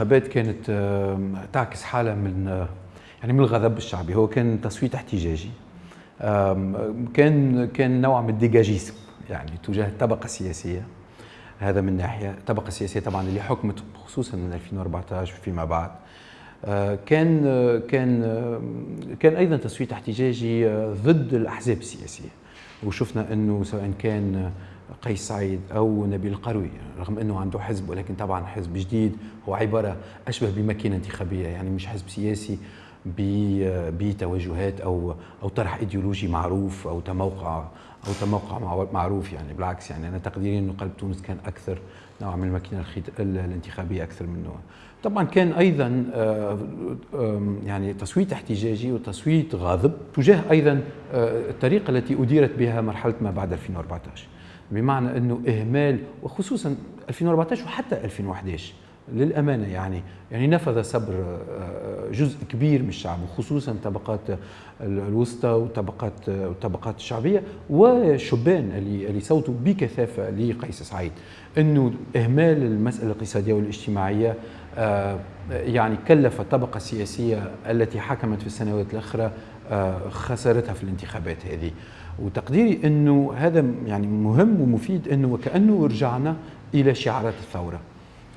الانتخابات كانت تعكس حالة من آه، يعني من الغضب الشعبي. هو كان تصويت احتجاجي. كان كان نوع من الديجاجيزم يعني تجاه الطبقة السياسية. هذا من ناحية. الطبقة السياسية طبعا اللي حكمت خصوصا من 2014 فيما بعد. آه، كان آه، كان كان أيضا تصويت احتجاجي ضد الأحزاب السياسية. وشفنا أنه سواء كان قيس سعيد أو نبيل القروي رغم إنه عنده حزب ولكن طبعا حزب جديد هو عبارة أشبه بماكينه انتخابية يعني مش حزب سياسي بتوجهات أو أو طرح إيديولوجي معروف أو تموقع أو تموقع مع- معروف يعني بالعكس يعني أنا تقديري إنه قلب تونس كان أكثر نوع من الماكينة الانتخابية أكثر منه طبعا كان أيضا آه، يعني تصويت احتجاجي وتصويت غاضب تجاه أيضا آه، الطريقة التي أديرت بها مرحلة ما بعد 2014 بمعنى إنه إهمال وخصوصا 2014 وحتى 2011 للأمانة يعني يعني نفذ صبر آه، جزء كبير من الشعب وخصوصا طبقات الوسطى وطبقات الطبقات الشعبية والشبان اللي اللي صوتوا بكثافة لقيس سعيد. إنه إهمال المسألة الاقتصادية والاجتماعية آه، يعني كلف الطبقه السياسيه التي حكمت في السنوات الاخرى آه، خسارتها في الانتخابات هذه. وتقديري إنه هذا يعني مهم ومفيد إنه وكأنه رجعنا إلى شعارات الثورة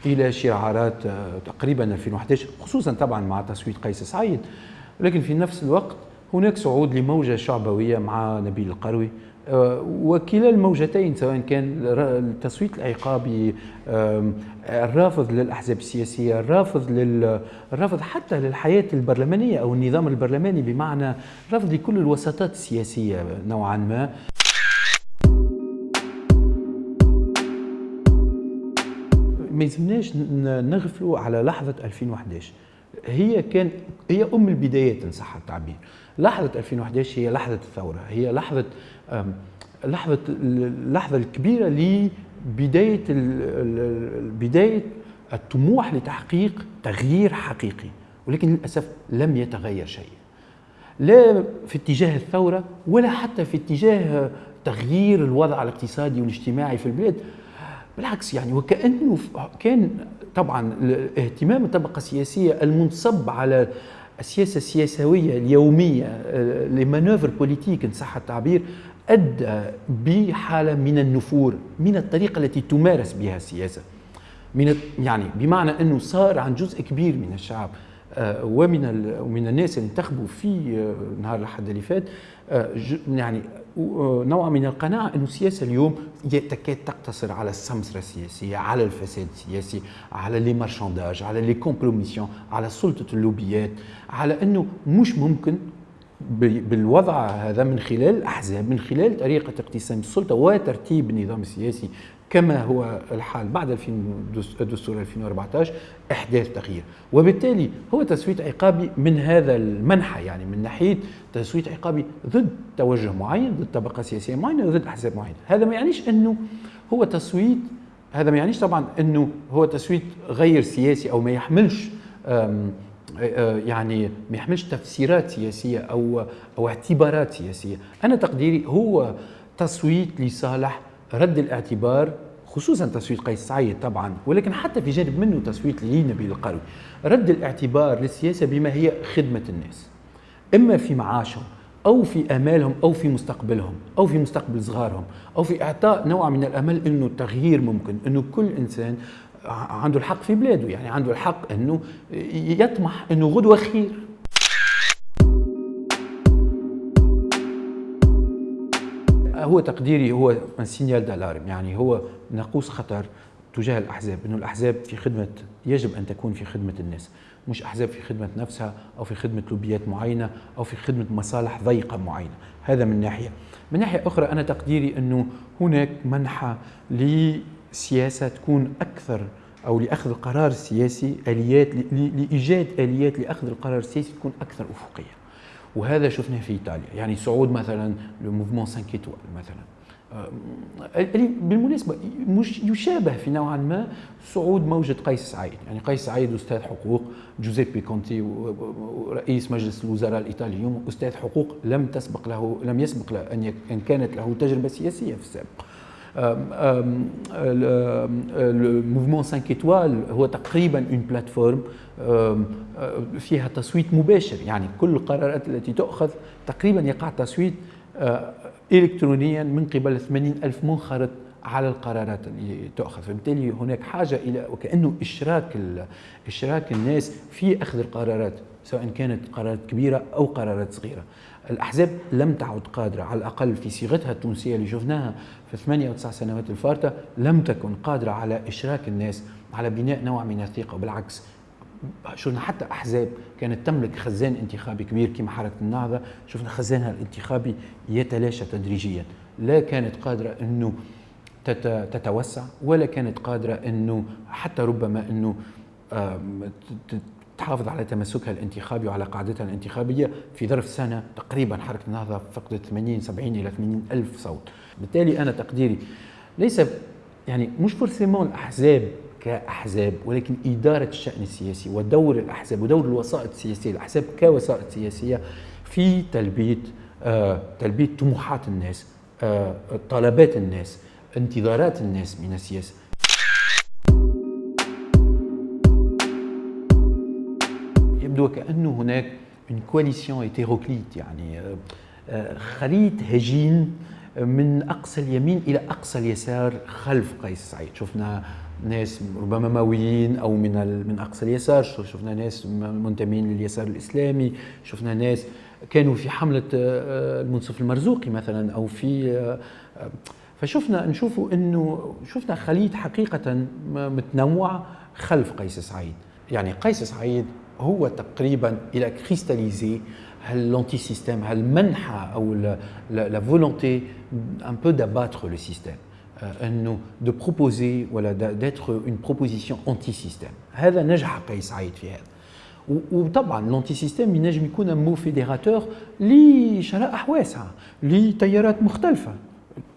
إلى شعارات آه، تقريبا 2011 خصوصا طبعا مع تصويت قيس سعيد. لكن في نفس الوقت هناك صعود لموجة شعبوية مع نبيل القروي وكلا الموجتين سواء كان التصويت العقابي الرافض للأحزاب السياسية الرافض لل الرافض حتى للحياة البرلمانية أو النظام البرلماني بمعنى رفض لكل الوساطات السياسية نوعا ما. ما يلزمناش نغفلوا على لحظة 2011 هي كان هي أم البدايات إن صح التعبير. لحظة 2011 هي لحظة الثورة هي لحظة لحظة اللحظة الكبيرة لبداية بداية الطموح لتحقيق تغيير حقيقي ولكن للأسف لم يتغير شيء لا في اتجاه الثورة ولا حتى في اتجاه تغيير الوضع الاقتصادي والاجتماعي في البلاد. بالعكس يعني وكأنه كان طبعا اهتمام الطبقة السياسية المنصب على السياسة السياسوية اليومية آه، لمانوفر بوليتيك إن صح التعبير أدى بحالة من النفور من الطريقة التي تمارس بها السياسة. من يعني بمعنى إنه صار عن جزء كبير من الشعب. ومن ال- ومن الناس اللي انتخبوا في آه، نهار الأحد اللي فات آه، يعني آه، نوع من القناعة إنه السياسة اليوم تكاد تقتصر على السمسرة السياسية، على الفساد السياسي، على les marchandages، على les compromissions، على سلطة اللوبيات، على إنه مش ممكن بالوضع هذا من خلال الاحزاب من خلال طريقة اقتسام السلطة وترتيب النظام السياسي كما هو الحال بعد 2000 دس- دستور 2014 إحداث تغيير. وبالتالي هو تصويت عقابي من هذا المنحى يعني من ناحية تصويت عقابي ضد توجه معين ضد طبقة سياسية معينة ضد أحزاب معينة. هذا ما يعنيش أنه هو تصويت هذا ما يعنيش طبعا أنه هو تصويت غير سياسي أو ما يحملش يعني ما يحملش تفسيرات سياسية أو أو اعتبارات سياسية، أنا تقديري هو تصويت لصالح رد الاعتبار خصوصا تصويت قيس سعيد طبعا ولكن حتى في جانب منه تصويت لنبيل القروي، رد الاعتبار للسياسة بما هي خدمة الناس. إما في معاشهم أو في آمالهم أو في مستقبلهم أو في مستقبل صغارهم أو في إعطاء نوع من الأمل إنه التغيير ممكن إنه كل إنسان عنده الحق في بلاده يعني عنده الحق إنه يطمح إنه غدوة خير. هو تقديري هو سينيال دالارم يعني هو ناقوس خطر تجاه الأحزاب إنه الأحزاب في خدمة يجب أن تكون في خدمة الناس مش أحزاب في خدمة نفسها أو في خدمة لوبيات معينة أو في خدمة مصالح ضيقة معينة هذا من ناحية. من ناحية أخرى أنا تقديري إنه هناك منحى لسياسه تكون أكثر أو لأخذ القرار السياسي آليات لإيجاد آليات لأخذ القرار السياسي تكون أكثر أفقية. وهذا شفناه في إيطاليا. يعني صعود مثلا لموفمون 5 ايتوال مثلا. آه، بالمناسبة مش يشابه في نوعا ما صعود موجة قيس سعيد. يعني قيس سعيد أستاذ حقوق جوزيبي كونتي ورئيس مجلس الوزراء الإيطالي اليوم أستاذ حقوق لم تسبق له لم يسبق له أن كانت له تجربة سياسية في السابق. ال mouvement 5 étoiles هو تقريبا une plateforme فيها تصويت مباشر. يعني كل القرارات التي تؤخذ تقريبا يقع تصويت الكترونيا من قبل 80 ألف منخرط على القرارات اللي تؤخذ. فبالتالي هناك حاجة إلى وكأنه إشراك إشراك الناس في أخذ القرارات سواء كانت قرارات كبيرة أو قرارات صغيرة. الأحزاب لم تعد قادرة على الأقل في صيغتها التونسية اللي شفناها في ثمانية أو تسع سنوات الفارطة لم تكن قادرة على إشراك الناس على بناء نوع من الثقة. وبالعكس شفنا حتى أحزاب كانت تملك خزان انتخابي كبير كما حركة النهضة شفنا خزانها الانتخابي يتلاشى تدريجيا. لا كانت قادرة إنه تتوسع ولا كانت قادرة إنه حتى ربما إنه تحافظ على تمسكها الانتخابي وعلى قاعدتها الانتخابية في ظرف سنة تقريبا حركة النهضة فقدت 80 70 إلى 80 ألف صوت. بالتالي أنا تقديري ليس يعني مش فورسيمون الأحزاب كأحزاب ولكن إدارة الشأن السياسي ودور الأحزاب ودور الوسائط السياسية الأحزاب كوسائط سياسية في تلبية آه تلبية طموحات الناس آه طلبات الناس. انتظارات الناس من السياسة. يبدو كأنه هناك une coalition hétéroclite يعني خليط هجين من أقصى اليمين إلى أقصى اليسار خلف قيس سعيد. شفنا ناس ربما ماويين أو من من أقصى اليسار شفنا ناس منتمين لليسار الإسلامي شفنا ناس كانوا في حملة المنصف المرزوقي مثلا أو في فشفنا نشوفوا إنه شفنا خليط حقيقة متنوع خلف قيس سعيد. يعني قيس سعيد هو تقريبا il a cristallisé l'anti système المنحة أو la volonté un peu d'abattre le système. إنه de proposer ولا d'être une proposition anti système هذا نجح قيس سعيد في هذا. وطبعا l'anti système ينجم يكون mot fédérateur لشرائح واسعه لتيارات مختلفة.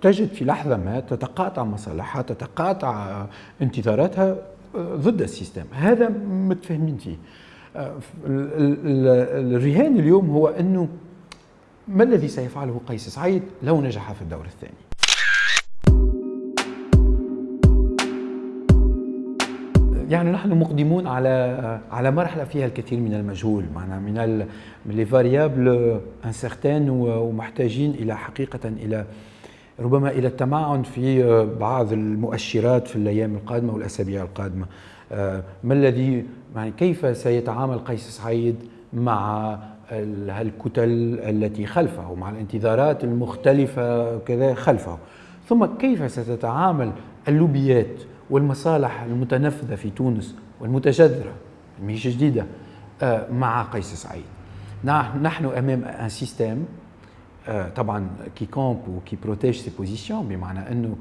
تجد في لحظة ما تتقاطع مصالحها تتقاطع انتظاراتها ضد ال système. هذا متفاهمين فيه. الرهان اليوم هو أنه ما الذي سيفعله قيس سعيد لو نجح في الدور الثاني؟ يعني نحن مقدمون على على مرحلة فيها الكثير من المجهول معنا من les variables incertaines ومحتاجين إلى حقيقة إلى ربما إلى التمعن في بعض المؤشرات في الأيام القادمة والأسابيع القادمة. ما الذي يعني كيف سيتعامل قيس سعيد مع هالكتل التي خلفه مع الانتظارات المختلفة كذا خلفه؟ ثم كيف ستتعامل اللوبيات والمصالح المتنفذة في تونس والمتجذرة مش جديدة مع قيس سعيد؟ نحن أمام un système طبعا qui campe و qui protège ses positions بمعنى انه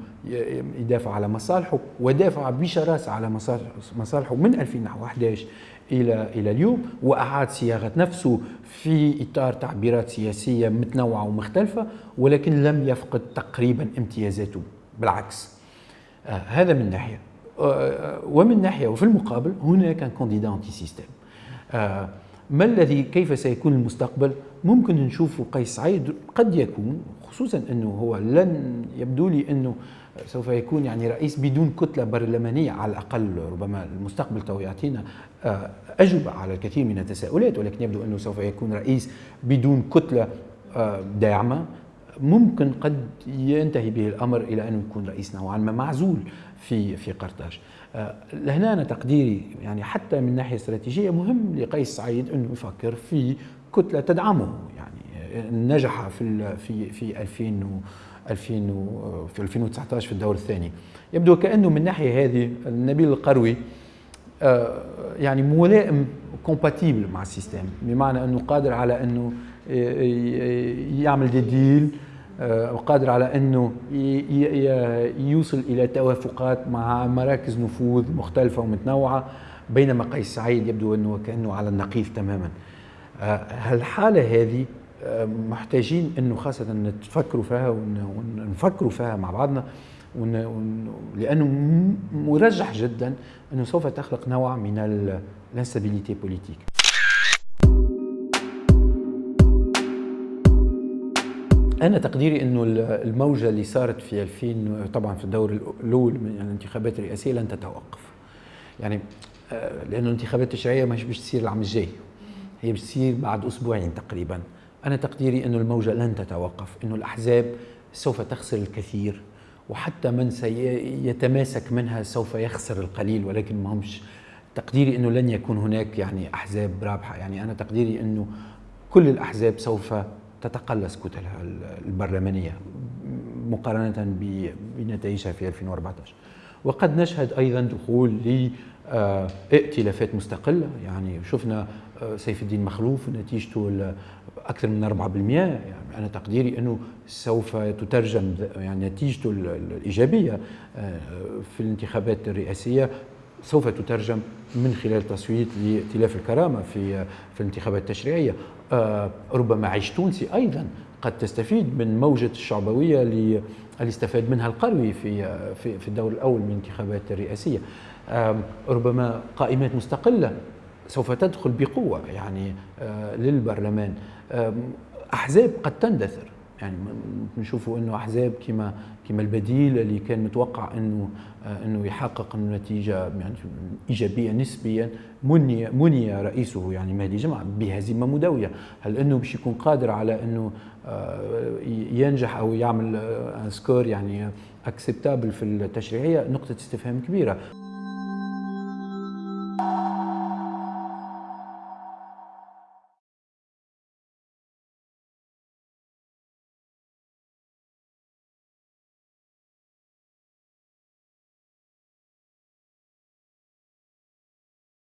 يدافع على مصالحه ودافع بشراسه على مصالحه من 2011 إلى إلى اليوم واعاد صياغه نفسه في اطار تعبيرات سياسيه متنوعه ومختلفه ولكن لم يفقد تقريبا امتيازاته بالعكس آه هذا من ناحيه آه ومن ناحيه وفي المقابل هناك candidat anti système آه ما الذي كيف سيكون المستقبل ممكن نشوف قيس سعيد قد يكون خصوصا إنه هو لن يبدو لي إنه سوف يكون يعني رئيس بدون كتلة برلمانية على الأقل ربما المستقبل تو يعطينا اجوبه على الكثير من التساؤلات ولكن يبدو إنه سوف يكون رئيس بدون كتلة آه، داعمة. ممكن قد ينتهي به الأمر إلى انه يكون رئيس نوعا ما معزول في في قرطاج. آه، لهنا أنا تقديري يعني حتى من ناحية استراتيجية مهم لقيس سعيد أنه يفكر في كتلة تدعمه. يعني نجح في في في 2000 2000 في 2019 في الدور الثاني. يبدو كأنه من الناحية هذه نبيل القروي آه، يعني ملائم compatible مع ال système بمعنى أنه قادر على أنه يعمل des deals آه، وقادر على أنه يوصل إلى توافقات مع مراكز نفوذ مختلفة ومتنوعة بينما قيس سعيد يبدو أنه كأنه على النقيض تماما. هالحالة هذه آه، محتاجين إنه خاصة نتفكروا فيها ونفكروا فيها مع بعضنا لأنه مرجح جدا إنه سوف تخلق نوع من ال instabilité politique. أنا تقديري إنه الموجة اللي صارت في 2000 طبعا في الدور الأول من الانتخابات الرئاسية لن تتوقف. يعني آه، لأنه الانتخابات التشريعيه مش باش تصير العام الجاي. تصير بعد أسبوعين تقريبا. أنا تقديري انه الموجة لن تتوقف إنه الأحزاب سوف تخسر الكثير وحتى من سيتماسك منها سوف يخسر القليل ولكن ما همش تقديري إنه لن يكون هناك يعني أحزاب رابحة. يعني أنا تقديري إنه كل الأحزاب سوف تتقلص كتلها البرلمانية مقارنة بنتائجها في 2014 وقد نشهد أيضا دخول ل ائتلافات مستقلة. يعني شفنا آه، سيف الدين مخلوف نتيجته أكثر من 4% يعني أنا تقديري أنه سوف تترجم يعني نتيجته الإيجابية آه، في الانتخابات الرئاسية سوف تترجم من خلال تصويت لائتلاف الكرامة في في الانتخابات التشريعية. آه، ربما عيش تونسي أيضا قد تستفيد من موجة الشعبوية اللي استفاد منها القروي في في في الدور الأول من الانتخابات الرئاسية. ربما قائمات مستقلة سوف تدخل بقوة يعني آه، للبرلمان. أحزاب قد تندثر. يعني نشوفوا إنه أحزاب كما كما البديل اللي كان متوقع إنه آه، إنه يحقق نتيجة يعني إيجابية نسبيا. مني مني رئيسه يعني مهدي جمعة بهزيمه مدويه هل إنه باش يكون قادر على إنه آه، ينجح أو يعمل score يعني acceptable في التشريعية؟ نقطة استفهام كبيرة.